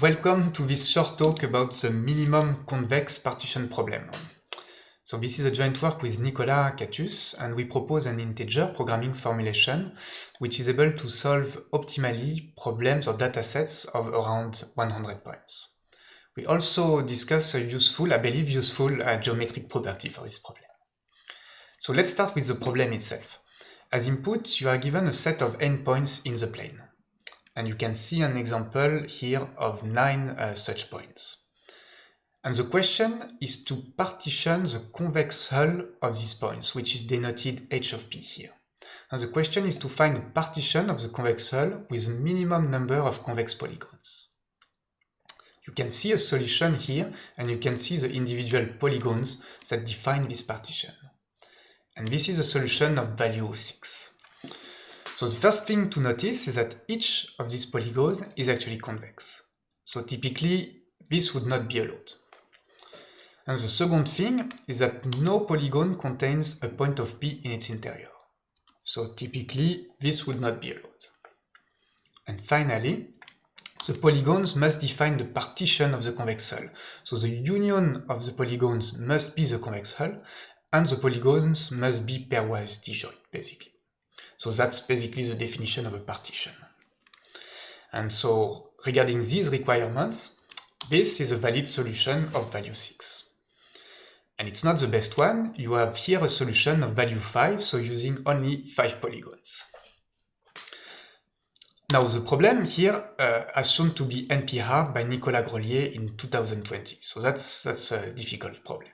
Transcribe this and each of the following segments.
Welcome to this short talk about the minimum convex partition problem. So this is a joint work with Nicolas Catusse and we propose an integer programming formulation which is able to solve optimally problems or datasets of around 100 points. We also discuss a useful, I believe useful uh, geometric property for this problem. So let's start with the problem itself. As input, you are given a set of endpoints in the plane and you can see an example here of nine uh, such points. And the question is to partition the convex hull of these points, which is denoted h of p here. And the question is to find a partition of the convex hull with a minimum number of convex polygons. You can see a solution here, and you can see the individual polygons that define this partition. And this is a solution of value 6. So the first thing to notice is that each of these polygons is actually convex. So typically, this would not be allowed. And the second thing is that no polygon contains a point of P in its interior. So typically, this would not be allowed. And finally, the polygons must define the partition of the convex hull. So the union of the polygons must be the convex hull, and the polygons must be pairwise disjoint, basically. So that's basically the definition of a partition. And so regarding these requirements, this is a valid solution of value 6. And it's not the best one, you have here a solution of value 5, so using only 5 polygons. Now the problem here uh, shown to be NP-hard by Nicolas Grelier in 2020, so that's, that's a difficult problem.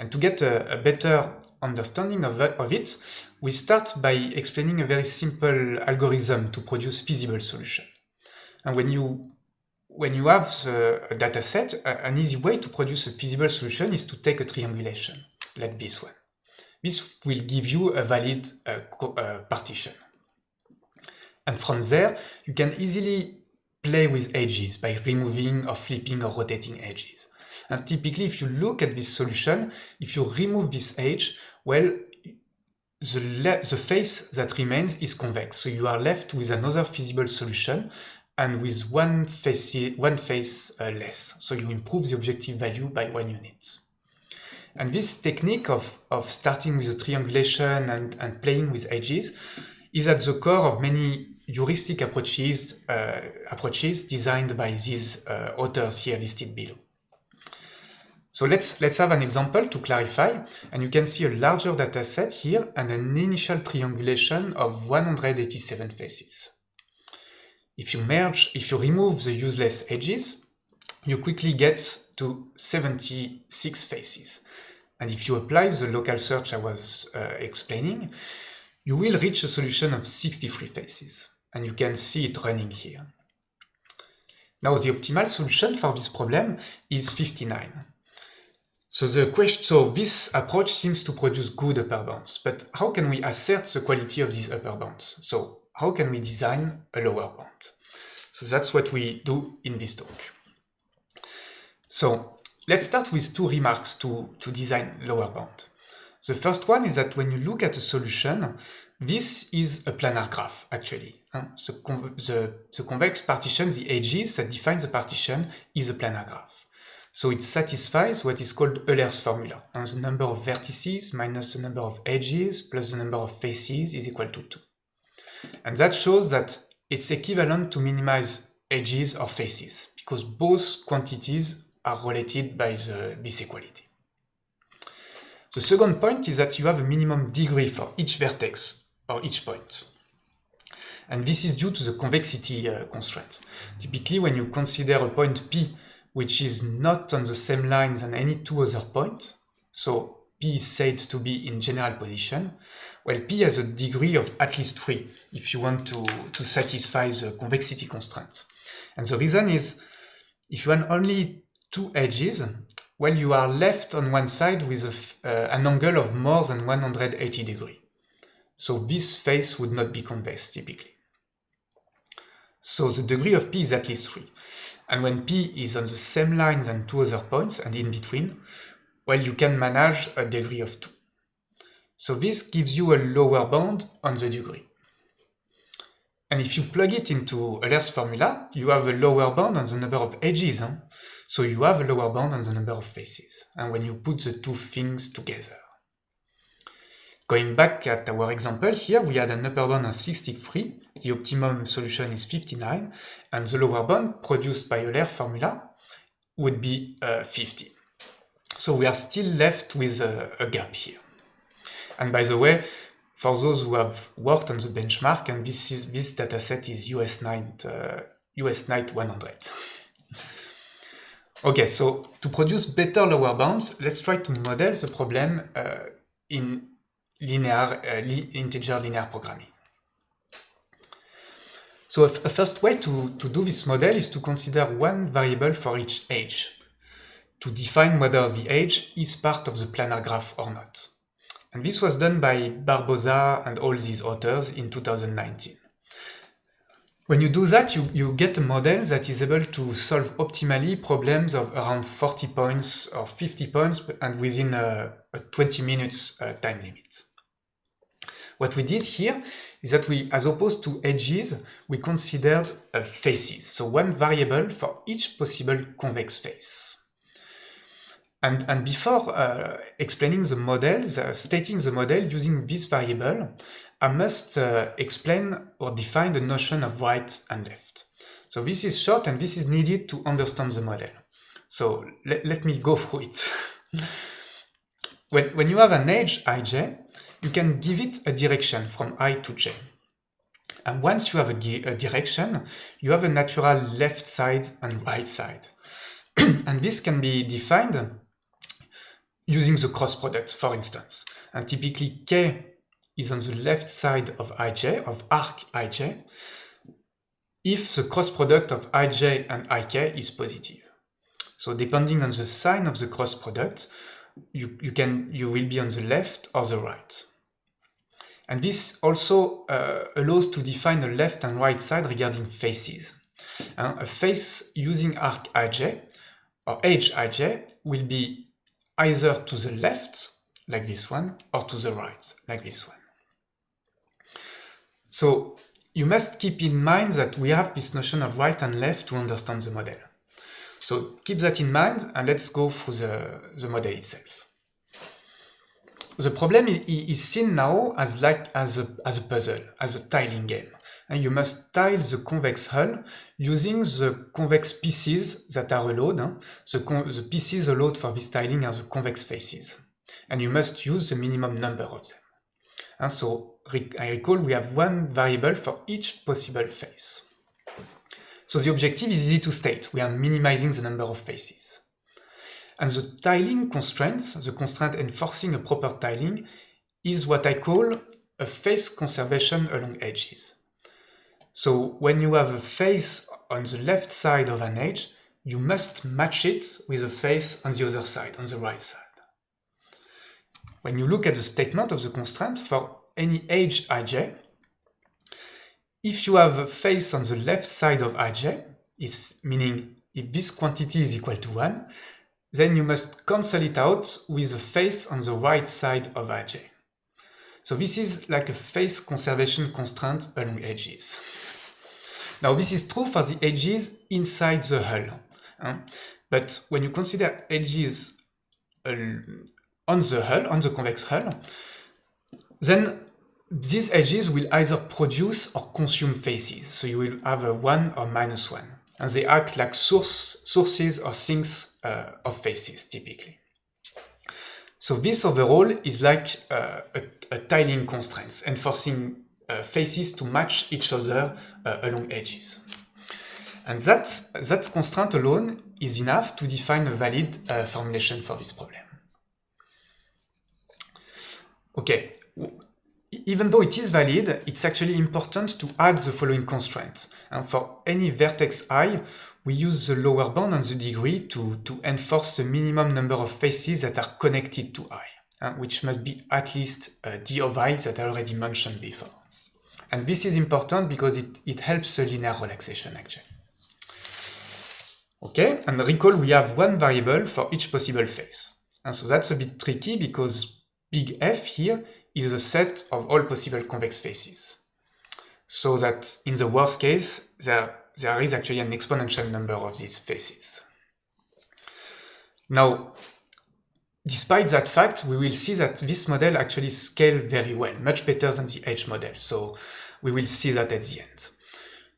And to get a, a better understanding of, of it, we start by explaining a very simple algorithm to produce feasible solution. And when you when you have a data set, an easy way to produce a feasible solution is to take a triangulation, like this one. This will give you a valid uh, uh, partition. And from there, you can easily play with edges by removing or flipping or rotating edges. And typically, if you look at this solution, if you remove this edge, well, the, the face that remains is convex. So you are left with another feasible solution and with one face, one face uh, less. So you improve the objective value by one unit. And this technique of, of starting with a triangulation and, and playing with edges is at the core of many heuristic approaches, uh, approaches designed by these uh, authors here listed below. So let's, let's have an example to clarify, and you can see a larger data set here and an initial triangulation of 187 faces. If you merge, if you remove the useless edges, you quickly get to 76 faces. And if you apply the local search I was uh, explaining, you will reach a solution of 63 faces. And you can see it running here. Now the optimal solution for this problem is 59. So the question, so this approach seems to produce good upper bounds, but how can we assert the quality of these upper bounds? So how can we design a lower bound? So that's what we do in this talk. So let's start with two remarks to, to design lower bound. The first one is that when you look at a solution, this is a planar graph, actually. The, the, the convex partition, the edges that define the partition, is a planar graph. So it satisfies what is called Euler's formula. And the number of vertices minus the number of edges plus the number of faces is equal to 2. And that shows that it's equivalent to minimize edges or faces, because both quantities are related by the, this equality. The second point is that you have a minimum degree for each vertex or each point. And this is due to the convexity uh, constraint. Typically, when you consider a point P which is not on the same line than any two other points. So P is said to be in general position, well, P has a degree of at least 3 if you want to, to satisfy the convexity constraint. And the reason is, if you want only two edges, well, you are left on one side with a, uh, an angle of more than 180 degree. So this face would not be convex typically. So the degree of P is at least 3. And when P is on the same line than two other points and in between, well, you can manage a degree of 2. So this gives you a lower bound on the degree. And if you plug it into Euler's formula, you have a lower bound on the number of edges. So you have a lower bound on the number of faces. And when you put the two things together. Going back at our example here, we had an upper bound of 63, the optimum solution is 59, and the lower bound produced by Euler formula would be uh, 50. So we are still left with a, gap here. And by the way, for those who have worked on the benchmark, and this is this dataset is US Night uh, US Night 100. okay, so to produce better lower bounds, let's try to model the problem uh, in linear uh, integer linear programming. So a, first way to, to do this model is to consider one variable for each edge to define whether the edge is part of the planar graph or not. And this was done by Barbosa and all these authors in 2019. When you do that, you, you get a model that is able to solve optimally problems of around 40 points or 50 points and within a, a 20 minutes uh, time limit. What we did here is that we, as opposed to edges, we considered uh, faces. So one variable for each possible convex face. And, and before uh, explaining the model, stating the model using this variable, I must uh, explain or define the notion of right and left. So this is short and this is needed to understand the model. So let, let me go through it. when, when you have an edge ij, you can give it a direction from i to j. And once you have a, a direction, you have a natural left side and right side. and this can be defined using the cross product, for instance. And typically k is on the left side of ij, of arc ij, if the cross product of ij and ik is positive. So depending on the sign of the cross product, you, you, can, you will be on the left or the right. And this also uh, allows to define a left and right side regarding faces. Uh, a face using arc ij or edge ij will be either to the left, like this one, or to the right, like this one. So you must keep in mind that we have this notion of right and left to understand the model. So keep that in mind and let's go through the, the model itself. The problem is seen now as like as a, as a puzzle, as a tiling game. And you must tile the convex hull using the convex pieces that are allowed. The, the pieces allowed for this tiling are the convex faces. And you must use the minimum number of them. And so I recall we have one variable for each possible face. So the objective is easy to state. We are minimizing the number of faces. And the tiling constraints, the constraint enforcing a proper tiling, is what I call a face conservation along edges. So when you have a face on the left side of an edge, you must match it with a face on the other side, on the right side. When you look at the statement of the constraint for any edge ij, if you have a face on the left side of ij, is meaning if this quantity is equal to 1, then you must cancel it out with a face on the right side of ij. So this is like a face conservation constraint along edges. Now this is true for the edges inside the hull. But when you consider edges uh, on the hull, on the convex hull, then these edges will either produce or consume faces. So you will have a 1 or minus 1. And they act like source, sources or sinks uh, of faces, typically. So this overall is like uh, a, a tiling constraint, enforcing uh, faces to match each other uh, along edges. And that, that constraint alone is enough to define a valid uh, formulation for this problem. Okay, even though it is valid, it's actually important to add the following constraint. And for any vertex i, we use the lower bound on the degree to, to enforce the minimum number of faces that are connected to i, uh, which must be at least uh, d of i that I already mentioned before. And this is important because it, it helps the linear relaxation actually. Okay, and recall we have one variable for each possible face. And so that's a bit tricky because big F here is a set of all possible convex faces. so that in the worst case, there, there is actually an exponential number of these faces. Now, despite that fact, we will see that this model actually scales very well, much better than the edge model. So we will see that at the end.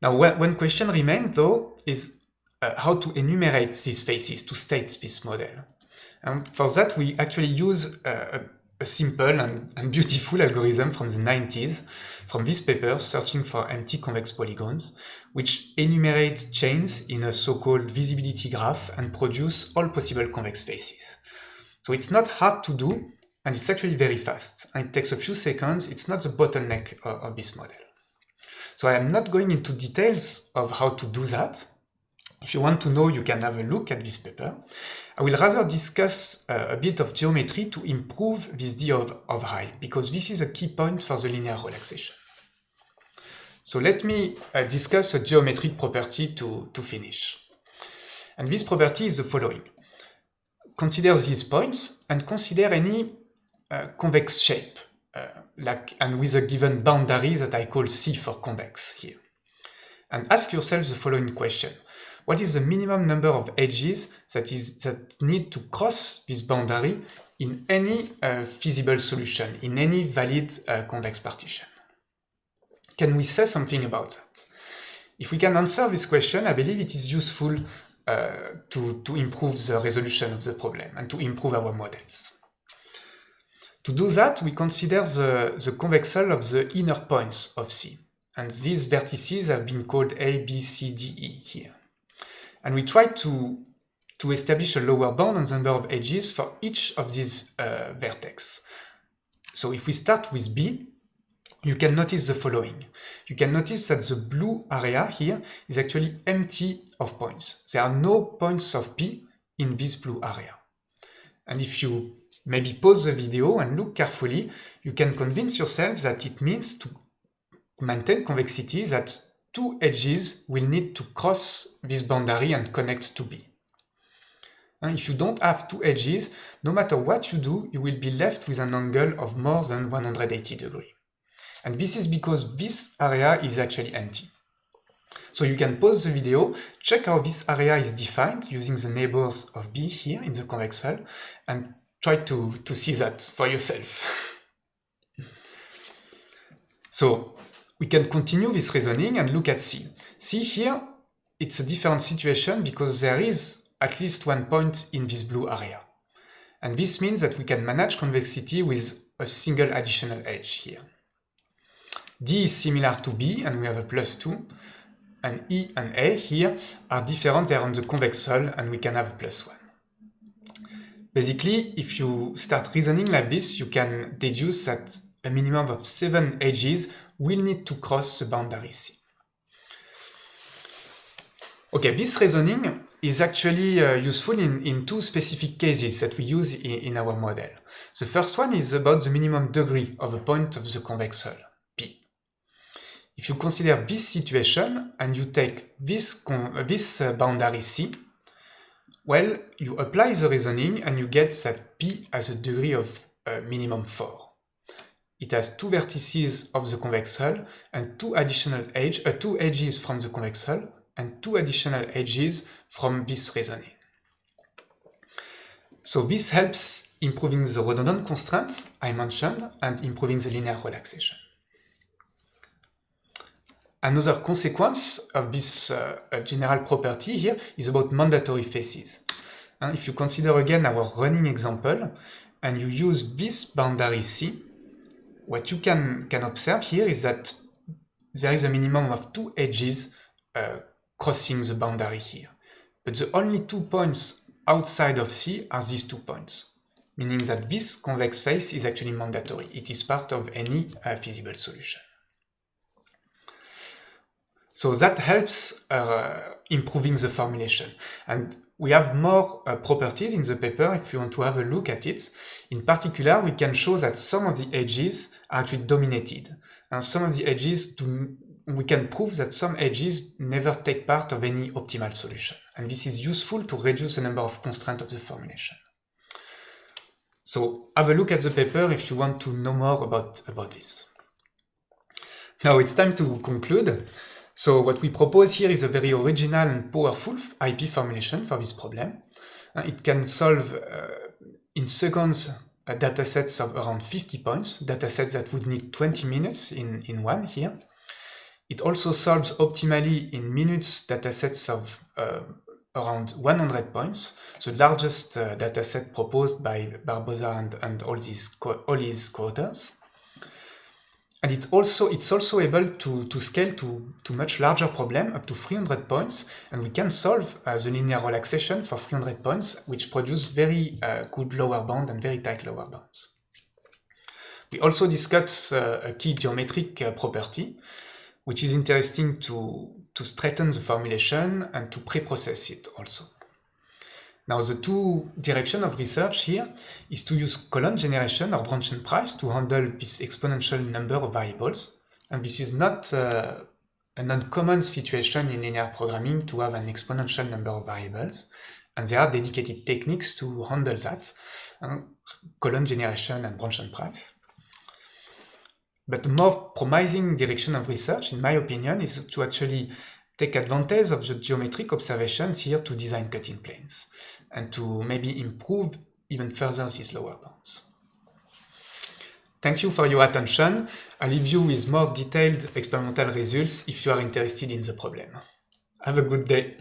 Now, one question remains, though, is uh, how to enumerate these faces to state this model. And for that, we actually use uh, a, a, simple and, and, beautiful algorithm from the 90s, from this paper, searching for empty convex polygons, which enumerate chains in a so-called visibility graph and produce all possible convex faces. So it's not hard to do, and it's actually very fast. And it takes a few seconds. It's not the bottleneck of, of this model. So I am not going into details of how to do that. If you want to know, you can have a look at this paper. I will rather discuss uh, a bit of geometry to improve this D of, of high, because this is a key point for the linear relaxation. So let me uh, discuss a geometric property to, to finish. And this property is the following consider these points and consider any uh, convex shape, uh, like and with a given boundary that I call C for convex here. And ask yourself the following question. What is the minimum number of edges that is that need to cross this boundary in any uh, feasible solution, in any valid uh, convex partition? Can we say something about that? If we can answer this question, I believe it is useful uh, to, to improve the resolution of the problem and to improve our models. To do that, we consider the, the convex hull of the inner points of C. And these vertices have been called A, B, C, D, E here. And we try to, to establish a lower bound on the number of edges for each of these uh, vertex. So if we start with B, you can notice the following. You can notice that the blue area here is actually empty of points. There are no points of P in this blue area. And if you maybe pause the video and look carefully, you can convince yourself that it means to maintain convexity that two edges will need to cross this boundary and connect to B. And if you don't have two edges, no matter what you do, you will be left with an angle of more than 180 degrees. And this is because this area is actually empty. So you can pause the video, check how this area is defined using the neighbors of B here in the convex hull, and try to, to see that for yourself. so we can continue this reasoning and look at C. See here, it's a different situation because there is at least one point in this blue area. And this means that we can manage convexity with a single additional edge here. D is similar to B and we have a plus 2 and E and A here are different, they are on the convex hull and we can have a plus 1. Basically, if you start reasoning like this, you can deduce that a minimum of 7 edges will need to cross the boundary C. Okay, this reasoning is actually uh, useful in, in two specific cases that we use in, in our model. The first one is about the minimum degree of a point of the convex hull. P. If you consider this situation and you take this, this uh, boundary C, well, you apply the reasoning and you get that P has a degree of uh, minimum 4. It has two vertices of the convex hull and two additional edge, uh, two edges from the convex hull and two additional edges from this reasoning. So this helps improving the redundant constraints I mentioned and improving the linear relaxation. Another consequence of this uh, general property here is about mandatory faces. And if you consider again our running example, and you use this boundary C, what you can, can observe here is that there is a minimum of two edges uh, crossing the boundary here. But the only two points outside of C are these two points, meaning that this convex face is actually mandatory. It is part of any uh, feasible solution. So that helps uh, improving the formulation. And we have more uh, properties in the paper if you want to have a look at it. In particular, we can show that some of the edges are actually dominated. And some of the edges, do, we can prove that some edges never take part of any optimal solution. And this is useful to reduce the number of constraints of the formulation. So have a look at the paper if you want to know more about, about this. Now it's time to conclude. So what we propose here is a very original and powerful IP formulation for this problem. Uh, it can solve uh, in seconds uh, datasets of around 50 points, datasets that would need 20 minutes in, in one here. It also solves optimally in minutes datasets of uh, around 100 points, the largest uh, dataset proposed by Barbosa and, and all, these all his co-authors. And it also, it's also able to, to scale to, to much larger problem, up to 300 points, and we can solve uh, the linear relaxation for 300 points, which produce very uh, good lower bound and very tight lower bounds. We also discuss uh, a key geometric uh, property, which is interesting to, to straighten the formulation and to pre-process it also. Now the two direction of research here is to use column generation or branch and price to handle this exponential number of variables. And this is not uh, an uncommon situation in linear programming to have an exponential number of variables. And there are dedicated techniques to handle that, uh, column generation and branch and price. But the more promising direction of research, in my opinion, is to actually take advantage of the geometric observations here to design cutting planes and to maybe improve even further these lower bounds. Thank you for your attention. I'll leave you with more detailed experimental results if you are interested in the problem. Have a good day.